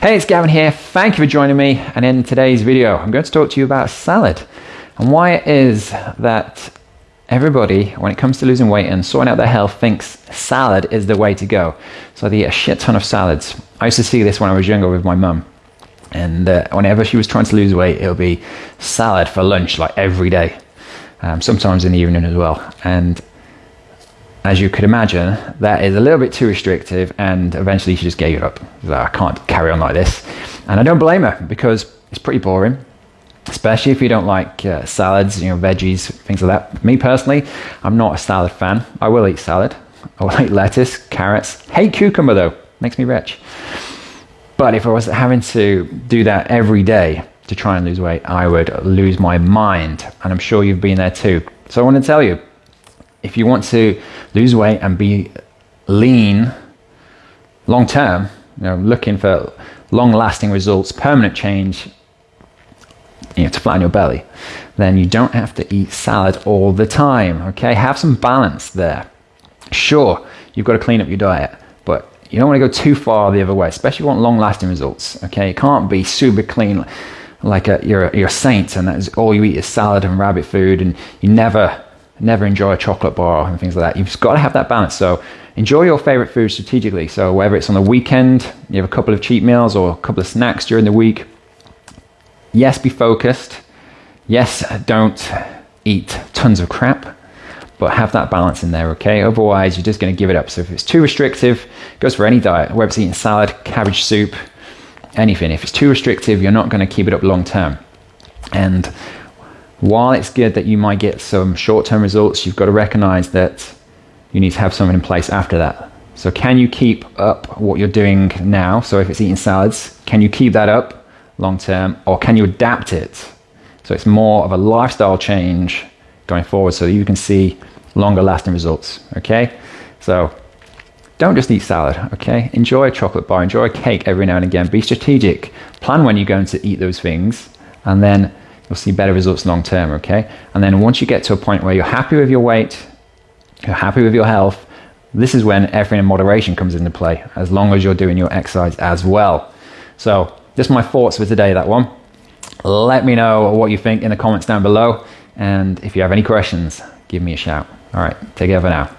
Hey, it's Gavin here. Thank you for joining me. And in today's video, I'm going to talk to you about salad and why it is that everybody, when it comes to losing weight and sorting out their health, thinks salad is the way to go. So they eat a shit ton of salads. I used to see this when I was younger with my mum. And uh, whenever she was trying to lose weight, it would be salad for lunch, like every day. Um, sometimes in the evening as well. And as you could imagine, that is a little bit too restrictive, and eventually she just gave it up. Like, I can't carry on like this. And I don't blame her because it's pretty boring, especially if you don't like uh, salads, you know, veggies, things like that. Me personally, I'm not a salad fan. I will eat salad. I will eat lettuce, carrots. Hate cucumber though, makes me rich. But if I was having to do that every day to try and lose weight, I would lose my mind. And I'm sure you've been there too. So I want to tell you if you want to lose weight and be lean long term, you know, looking for long lasting results, permanent change, you know, to flatten your belly, then you don't have to eat salad all the time. Okay, have some balance there. Sure, you've got to clean up your diet, but you don't want to go too far the other way, especially if you want long lasting results. Okay, it can't be super clean like a, you're, a, you're a saint and that's all you eat is salad and rabbit food and you never never enjoy a chocolate bar and things like that. You've got to have that balance. So enjoy your favorite food strategically. So whether it's on the weekend, you have a couple of cheat meals or a couple of snacks during the week. Yes, be focused. Yes, don't eat tons of crap, but have that balance in there, okay? Otherwise, you're just going to give it up. So if it's too restrictive, goes for any diet, whether it's eating salad, cabbage soup, anything. If it's too restrictive, you're not going to keep it up long term. And while it's good that you might get some short term results, you've got to recognize that you need to have something in place after that. So, can you keep up what you're doing now? So, if it's eating salads, can you keep that up long term or can you adapt it? So, it's more of a lifestyle change going forward so that you can see longer lasting results. Okay? So, don't just eat salad, okay? Enjoy a chocolate bar, enjoy a cake every now and again. Be strategic. Plan when you're going to eat those things and then you'll see better results long term, okay? And then once you get to a point where you're happy with your weight, you're happy with your health, this is when everything in moderation comes into play, as long as you're doing your exercise as well. So, just my thoughts for today, that one. Let me know what you think in the comments down below. And if you have any questions, give me a shout. All right, take care for now.